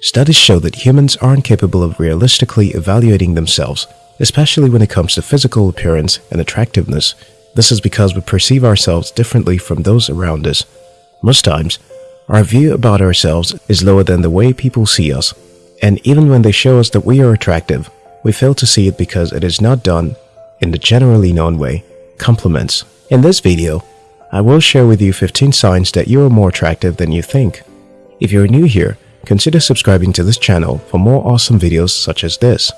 Studies show that humans aren't capable of realistically evaluating themselves, especially when it comes to physical appearance and attractiveness. This is because we perceive ourselves differently from those around us. Most times, our view about ourselves is lower than the way people see us. And even when they show us that we are attractive, we fail to see it because it is not done in the generally known way, compliments. In this video, I will share with you 15 signs that you are more attractive than you think. If you're new here, consider subscribing to this channel for more awesome videos such as this.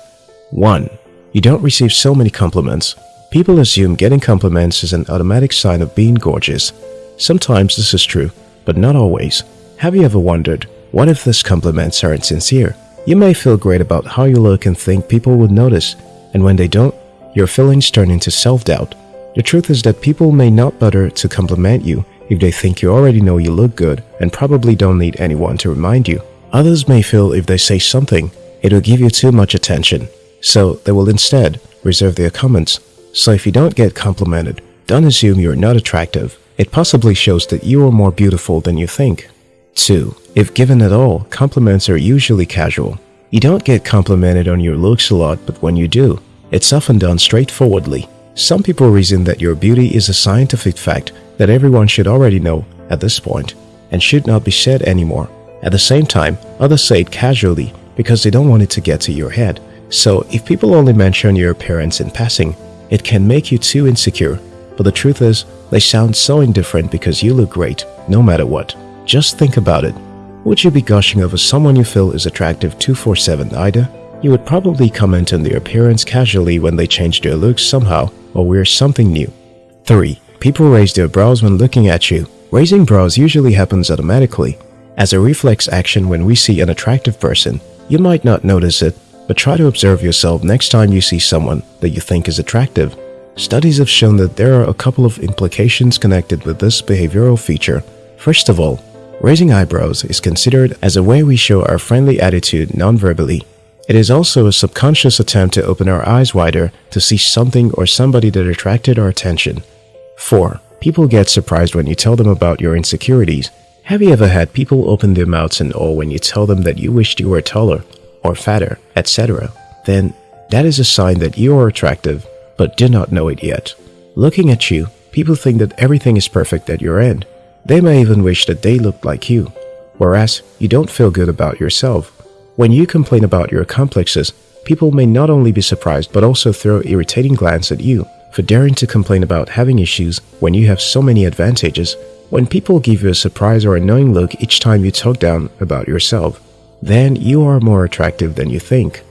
1. You don't receive so many compliments. People assume getting compliments is an automatic sign of being gorgeous. Sometimes this is true, but not always. Have you ever wondered, what if these compliments aren't sincere? You may feel great about how you look and think people would notice, and when they don't, your feelings turn into self-doubt. The truth is that people may not bother to compliment you if they think you already know you look good and probably don't need anyone to remind you. Others may feel if they say something, it will give you too much attention, so they will instead reserve their comments. So if you don't get complimented, don't assume you're not attractive. It possibly shows that you are more beautiful than you think. 2. If given at all, compliments are usually casual. You don't get complimented on your looks a lot, but when you do, it's often done straightforwardly. Some people reason that your beauty is a scientific fact that everyone should already know at this point and should not be said anymore. At the same time, others say it casually because they don't want it to get to your head. So if people only mention your appearance in passing, it can make you too insecure. But the truth is, they sound so indifferent because you look great, no matter what. Just think about it. Would you be gushing over someone you feel is attractive 247 either? You would probably comment on their appearance casually when they change their looks somehow or wear something new. 3. People raise their brows when looking at you. Raising brows usually happens automatically. As a reflex action when we see an attractive person, you might not notice it, but try to observe yourself next time you see someone that you think is attractive. Studies have shown that there are a couple of implications connected with this behavioral feature. First of all, raising eyebrows is considered as a way we show our friendly attitude non-verbally. It is also a subconscious attempt to open our eyes wider to see something or somebody that attracted our attention. 4. People get surprised when you tell them about your insecurities. Have you ever had people open their mouths in awe when you tell them that you wished you were taller or fatter, etc.? Then that is a sign that you are attractive but do not know it yet. Looking at you, people think that everything is perfect at your end. They may even wish that they looked like you, whereas you don't feel good about yourself. When you complain about your complexes, people may not only be surprised but also throw irritating glance at you for daring to complain about having issues when you have so many advantages. When people give you a surprise or annoying look each time you talk down about yourself, then you are more attractive than you think.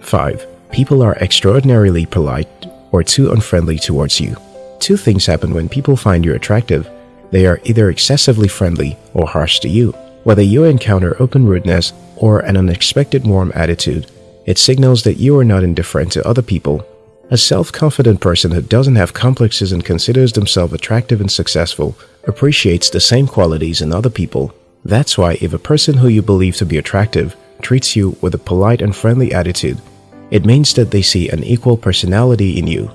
5. People are extraordinarily polite or too unfriendly towards you. Two things happen when people find you attractive. They are either excessively friendly or harsh to you. Whether you encounter open rudeness or an unexpected warm attitude, it signals that you are not indifferent to other people. A self-confident person who doesn't have complexes and considers themselves attractive and successful appreciates the same qualities in other people. That's why if a person who you believe to be attractive treats you with a polite and friendly attitude, it means that they see an equal personality in you.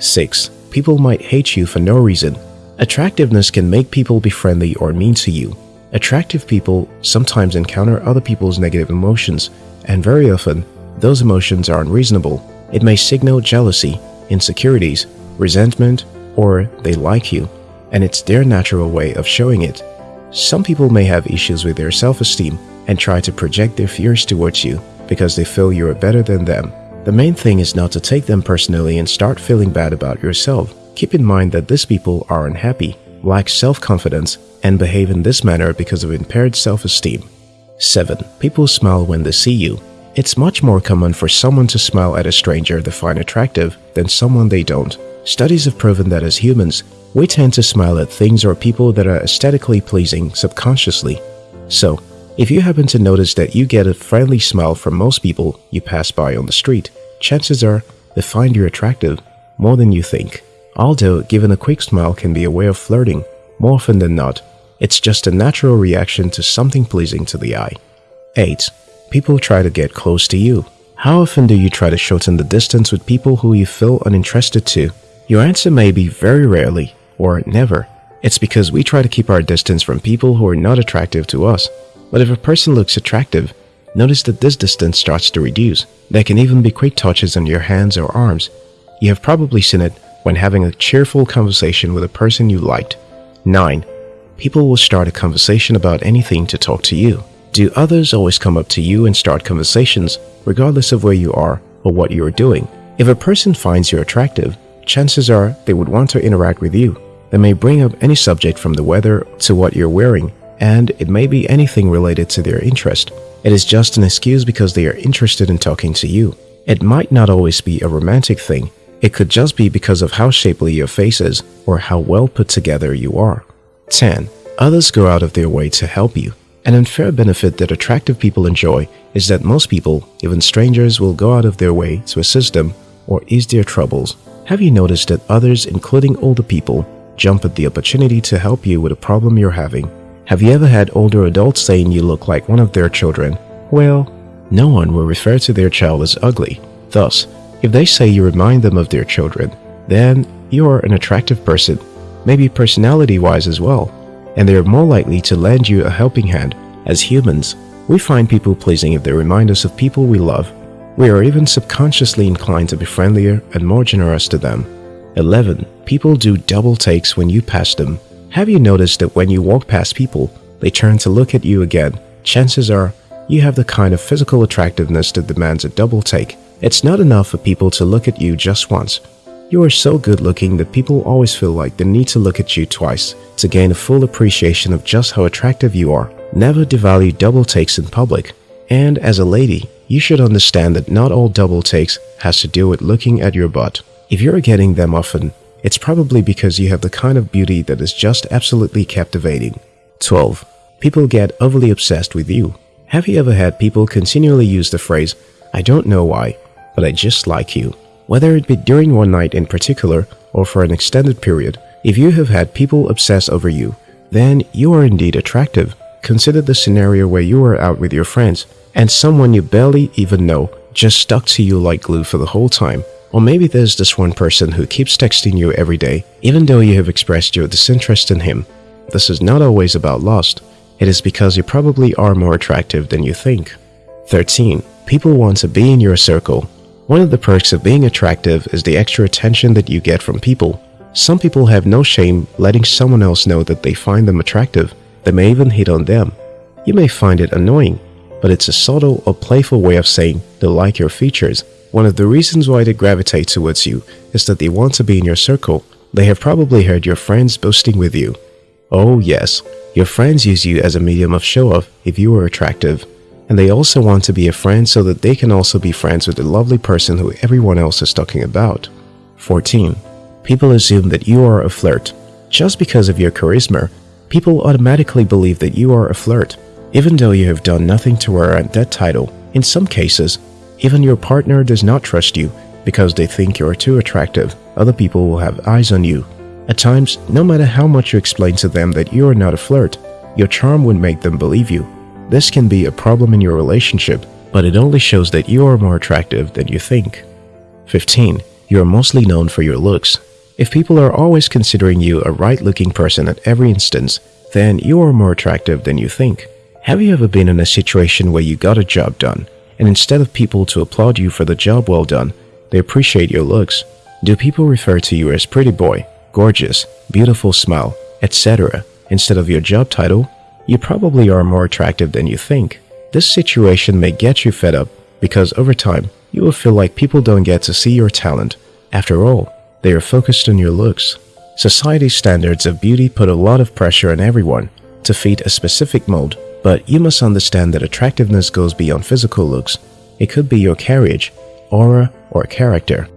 6. People might hate you for no reason. Attractiveness can make people be friendly or mean to you. Attractive people sometimes encounter other people's negative emotions, and very often, those emotions are unreasonable. It may signal jealousy, insecurities, resentment, or they like you, and it's their natural way of showing it. Some people may have issues with their self-esteem and try to project their fears towards you because they feel you are better than them. The main thing is not to take them personally and start feeling bad about yourself. Keep in mind that these people are unhappy, lack self-confidence, and behave in this manner because of impaired self-esteem. 7. People smile when they see you. It's much more common for someone to smile at a stranger they find attractive than someone they don't. Studies have proven that as humans, we tend to smile at things or people that are aesthetically pleasing subconsciously. So, if you happen to notice that you get a friendly smile from most people you pass by on the street, chances are they find you attractive more than you think. Although given a quick smile can be a way of flirting, more often than not, it's just a natural reaction to something pleasing to the eye. 8. People try to get close to you. How often do you try to shorten the distance with people who you feel uninterested to? Your answer may be very rarely or never. It's because we try to keep our distance from people who are not attractive to us. But if a person looks attractive, notice that this distance starts to reduce. There can even be quick touches on your hands or arms. You have probably seen it when having a cheerful conversation with a person you liked. 9. People will start a conversation about anything to talk to you. Do others always come up to you and start conversations, regardless of where you are or what you are doing? If a person finds you attractive, chances are they would want to interact with you. They may bring up any subject from the weather to what you're wearing, and it may be anything related to their interest. It is just an excuse because they are interested in talking to you. It might not always be a romantic thing. It could just be because of how shapely your face is or how well put together you are. 10. Others go out of their way to help you. An unfair benefit that attractive people enjoy is that most people, even strangers, will go out of their way to assist them or ease their troubles. Have you noticed that others, including older people, jump at the opportunity to help you with a problem you're having have you ever had older adults saying you look like one of their children? Well, no one will refer to their child as ugly. Thus, if they say you remind them of their children, then you are an attractive person, maybe personality-wise as well, and they are more likely to lend you a helping hand. As humans, we find people pleasing if they remind us of people we love. We are even subconsciously inclined to be friendlier and more generous to them. 11. People do double takes when you pass them. Have you noticed that when you walk past people, they turn to look at you again? Chances are you have the kind of physical attractiveness that demands a double take. It's not enough for people to look at you just once. You are so good looking that people always feel like they need to look at you twice to gain a full appreciation of just how attractive you are. Never devalue double takes in public. And as a lady, you should understand that not all double takes has to do with looking at your butt. If you're getting them often, it's probably because you have the kind of beauty that is just absolutely captivating. 12. People get overly obsessed with you. Have you ever had people continually use the phrase, I don't know why, but I just like you? Whether it be during one night in particular or for an extended period, if you have had people obsess over you, then you are indeed attractive. Consider the scenario where you are out with your friends and someone you barely even know just stuck to you like glue for the whole time or maybe there's this one person who keeps texting you every day, even though you have expressed your disinterest in him. This is not always about lust. It is because you probably are more attractive than you think. 13. People want to be in your circle. One of the perks of being attractive is the extra attention that you get from people. Some people have no shame letting someone else know that they find them attractive. They may even hit on them. You may find it annoying, but it's a subtle or playful way of saying they like your features. One of the reasons why they gravitate towards you is that they want to be in your circle. They have probably heard your friends boasting with you. Oh yes, your friends use you as a medium of show-off if you are attractive. And they also want to be a friend so that they can also be friends with the lovely person who everyone else is talking about. 14. People assume that you are a flirt. Just because of your charisma, people automatically believe that you are a flirt, even though you have done nothing to warrant that title. In some cases, even your partner does not trust you because they think you are too attractive. Other people will have eyes on you. At times, no matter how much you explain to them that you are not a flirt, your charm would make them believe you. This can be a problem in your relationship, but it only shows that you are more attractive than you think. 15. You are mostly known for your looks. If people are always considering you a right-looking person at every instance, then you are more attractive than you think. Have you ever been in a situation where you got a job done, and instead of people to applaud you for the job well done, they appreciate your looks. Do people refer to you as pretty boy, gorgeous, beautiful smile, etc. instead of your job title? You probably are more attractive than you think. This situation may get you fed up because over time, you will feel like people don't get to see your talent. After all, they are focused on your looks. Society's standards of beauty put a lot of pressure on everyone to fit a specific mold but you must understand that attractiveness goes beyond physical looks. It could be your carriage, aura, or character.